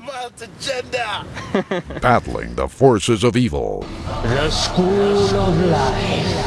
smart agenda. Battling the forces of evil. The School of Life.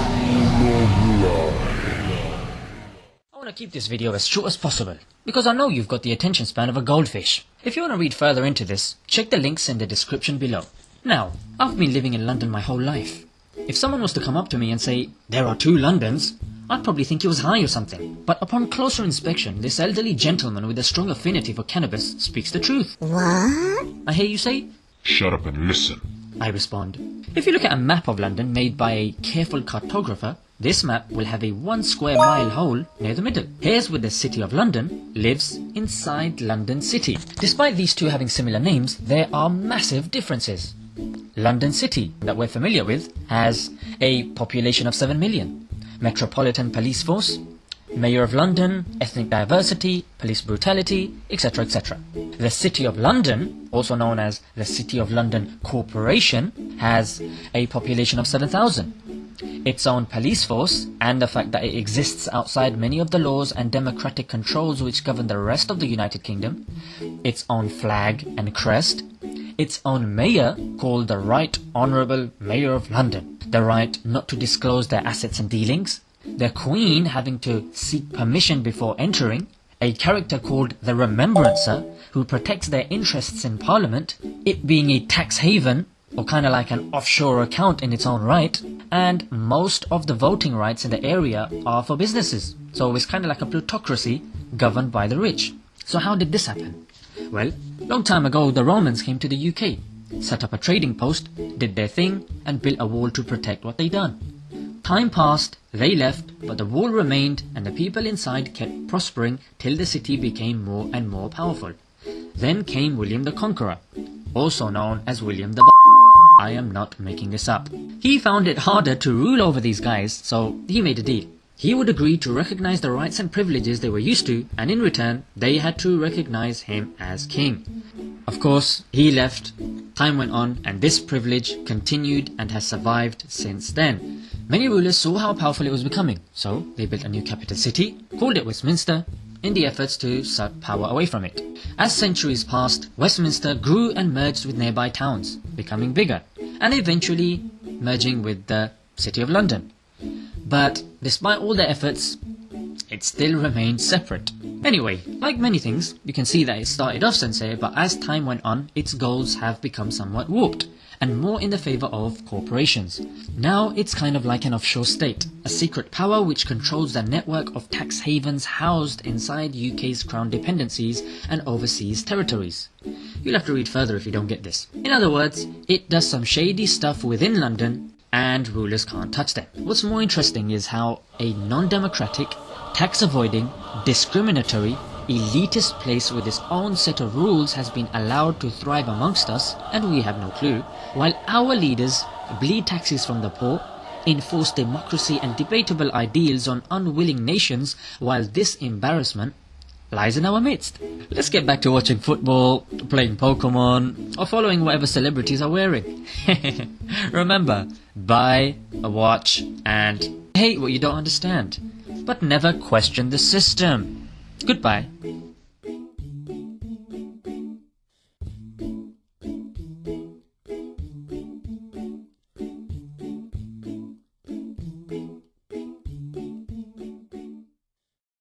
I want to keep this video as short as possible, because I know you've got the attention span of a goldfish. If you want to read further into this, check the links in the description below. Now, I've been living in London my whole life. If someone was to come up to me and say, there are two Londons, I'd probably think he was high or something. But upon closer inspection, this elderly gentleman with a strong affinity for cannabis speaks the truth. What? I hear you say, Shut up and listen. I respond. If you look at a map of London made by a careful cartographer, this map will have a one square mile hole near the middle. Here's where the City of London lives inside London City. Despite these two having similar names, there are massive differences. London City, that we're familiar with, has a population of 7 million. Metropolitan Police Force, Mayor of London, ethnic diversity, police brutality, etc. etc. The City of London, also known as the City of London Corporation, has a population of 7,000. Its own police force, and the fact that it exists outside many of the laws and democratic controls which govern the rest of the United Kingdom, its own flag and crest, its own mayor called the Right Honourable Mayor of London, the right not to disclose their assets and dealings, the Queen having to seek permission before entering, a character called the Remembrancer who protects their interests in Parliament, it being a tax haven or kind of like an offshore account in its own right, and most of the voting rights in the area are for businesses. So it's kind of like a plutocracy governed by the rich. So how did this happen? Well, long time ago the Romans came to the UK, set up a trading post, did their thing, and built a wall to protect what they done. Time passed, they left, but the wall remained and the people inside kept prospering till the city became more and more powerful. Then came William the Conqueror, also known as William the I am not making this up. He found it harder to rule over these guys, so he made a deal. He would agree to recognize the rights and privileges they were used to, and in return, they had to recognize him as king. Of course, he left, time went on, and this privilege continued and has survived since then. Many rulers saw how powerful it was becoming, so they built a new capital city, called it Westminster, in the efforts to suck power away from it. As centuries passed, Westminster grew and merged with nearby towns, becoming bigger, and eventually merging with the City of London. But despite all their efforts, it still remained separate. Anyway, like many things, you can see that it started off sincere, but as time went on, its goals have become somewhat warped, and more in the favour of corporations. Now it's kind of like an offshore state, a secret power which controls the network of tax havens housed inside UK's crown dependencies and overseas territories. You'll have to read further if you don't get this. In other words, it does some shady stuff within London and rulers can't touch them. What's more interesting is how a non-democratic, tax-avoiding, discriminatory, elitist place with its own set of rules has been allowed to thrive amongst us and we have no clue, while our leaders bleed taxes from the poor, enforce democracy and debatable ideals on unwilling nations while this embarrassment lies in our midst. Let's get back to watching football, playing Pokemon, or following whatever celebrities are wearing. Remember, buy, a watch, and hate what you don't understand, but never question the system. Goodbye.